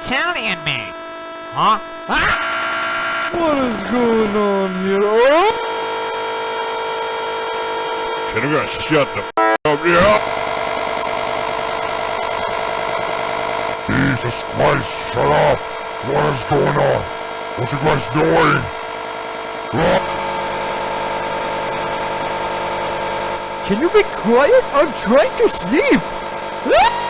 Italian me. Huh? Ah! What is going on here? Oh! Can you shut the f up? Yeah. Jesus Christ, shut up! What is going on? What's you guys doing? Ah, Can you be quiet? I'm trying to sleep! Ah!